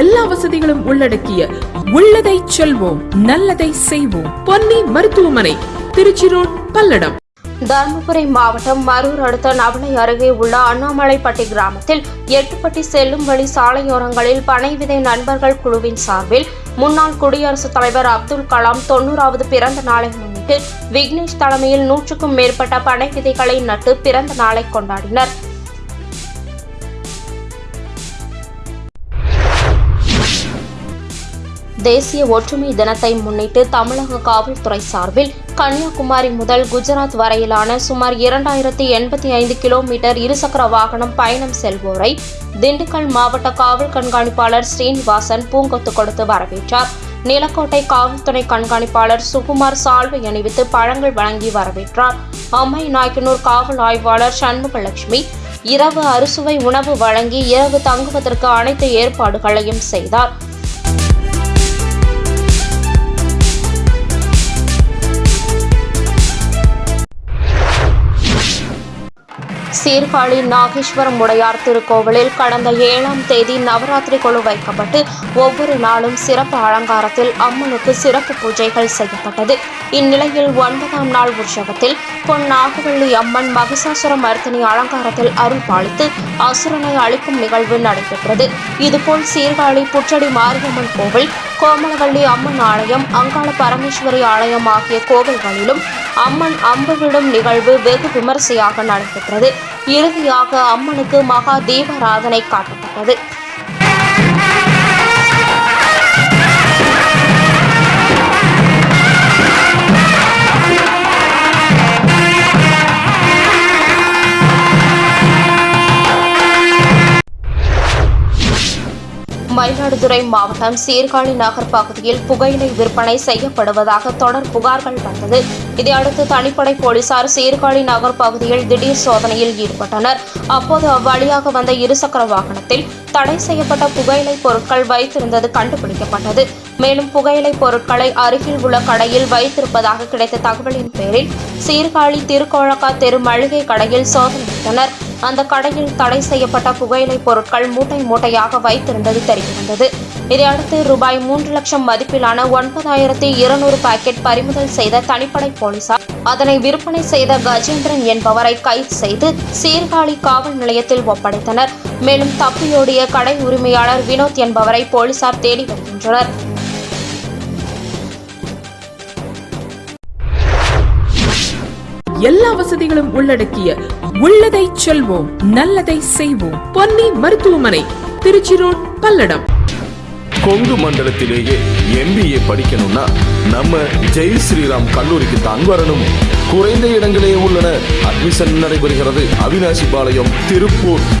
எல்லா வசதிகளும் உள்ளடக்கிய உள்ளதை செல்வோம் நல்லதை செய்வோம். பொன்னி மருத்துவமனை திருச்சி ரோட் பல்லடம். தருமபுரி மாவட்டம் மரூர் அடுத்த நவனை அருகே உள்ள அண்ணாமலைப்பட்டி கிராமத்தில் எட்டுப்பட்டி செல்லும் வழி சாலையோரங்களில் பனை விதை நண்பர்கள் குழுவின் சார்பில் முன்னாள் குடியரசுத் தலைவர் அப்துல் கலாம் தொண்ணூறாவது பிறந்த நாளை முன்னிட்டு விக்னேஷ் தலைமையில் நூற்றுக்கும் மேற்பட்ட பனை விதைகளை நட்டு பிறந்த நாளை கொண்டாடினர். தேசிய ஒற்றுமை தினத்தை முன்னிட்டு தமிழக காவல்துறை சார்பில் கன்னியாகுமரி முதல் குஜராத் வரையிலான சுமார் இரண்டாயிரத்தி எண்பத்தி ஐந்து கிலோமீட்டர் இருசக்கர வாகனம் பயணம் செல்வோரை திண்டுக்கல் மாவட்ட காவல் கண்காணிப்பாளர் ஸ்ரீனிவாசன் பூங்கொத்து கொடுத்து வரவேற்றார். நிலக்கோட்டை காவல்துறை கண்காணிப்பாளர் சுகுமார் சால்வை அணிவித்து பழங்கள் வழங்கி வரவேற்றார். அம்மை நாயக்கனூர் காவல் ஆய்வாளர் சண்முகலட்சுமி இரவு அறுசுவை உணவு வழங்கி இரவு தங்குவதற்கு அனைத்து ஏற்பாடுகளையும் செய்தார். சீர்காழி நாகேஸ்வரம் உடையார் திருக்கோவிலில் கடந்த ஏழாம் தேதி நவராத்திரி குழு வைக்கப்பட்டு ஒவ்வொரு நாளும் சிறப்பு அலங்காரத்தில் அம்மனுக்கு சிறப்பு பூஜைகள் செய்யப்பட்டது. இந்நிலையில் ஒன்பதாம் நாள் உற்சவத்தில் பொன் நாகவள்ளி அம்மன் மகிஷாசுர மர்த்தினி அலங்காரத்தில் அருள் பாலித்து அசுரனை அளிக்கும் நிகழ்வு நடைபெற்றது. இதுபோல் சீர்காழி புற்றடி மாரியம்மன் கோவில் கோமலவள்ளி அம்மன் ஆலயம் அங்காள பரமேஸ்வரி ஆலயம் ஆகிய கோவில்களிலும் அம்மன் அம்பு விடும் நிகழ்வு வெகு விமரிசையாக நடைபெற்றது. இறுதியாக அம்மனுக்கு மகா தீபாராதனை காட்டப்பட்டது. மயிலாடுதுறை மாவட்டம் சீர்காழி நகர் பகுதியில் புகையிலை விற்பனை செய்யப்படுவதாக தொடர் புகார்கள் வந்தது. இதையடுத்து தனிப்படை போலீசார் சீர்காழி நகர் பகுதியில் திடீர் சோதனையில் ஈடுபட்டனர். அப்போது அவ்வழியாக வந்த இருசக்கர வாகனத்தில் தடை செய்யப்பட்ட புகையிலை பொருட்கள் வைத்திருந்தது கண்டுபிடிக்கப்பட்டது. மேலும் புகையிலை பொருட்களை அருகில் உள்ள கடையில் வைத்திருப்பதாக கிடைத்த தகவலின் பேரில் சீர்காழி திருக்கோழக்கா தெரு மளிகை கடையில் சோதனையிட்டனர் அந்த கடையில் தடை செய்யப்பட்ட புகையிலை பொருட்கள் மூட்டை மூட்டையாக வைத்திருந்தது தெரியவந்தது. இதையடுத்து ரூபாய் மூன்று லட்சம் மதிப்பிலான ஒன்பதாயிரத்தி இருநூறு பாக்கெட் பறிமுதல் செய்த தனிப்படை போலீசார் அதனை விற்பனை செய்த கஜேந்திரன் என்பவரை கைது செய்து சீர்காழி காவல் நிலையத்தில் ஒப்படைத்தனர். மேலும் தப்பியோடிய கடை உரிமையாளர் வினோத் என்பவரை போலீசார் தேடி வருகின்றனர். எல்லா வசதிகளும் உள்ளடக்கிய உள்ளதை செல்வோம் நல்லதை செய்வோம். பொன்னி மருத்துவமனை திருச்சி ரோட் பல்லடம். கொங்கு மண்டலத்திலேயே எம்பிஏ படிக்கணும்னா நம்ம ஜெய் ஸ்ரீராம் கல்லூரிக்கு தான் வரணும். குறைந்த இடங்களே உள்ளன. அட்மிஷன் நடைபெறுகிறது. அவினாசி பாளையம் திருப்பூர்.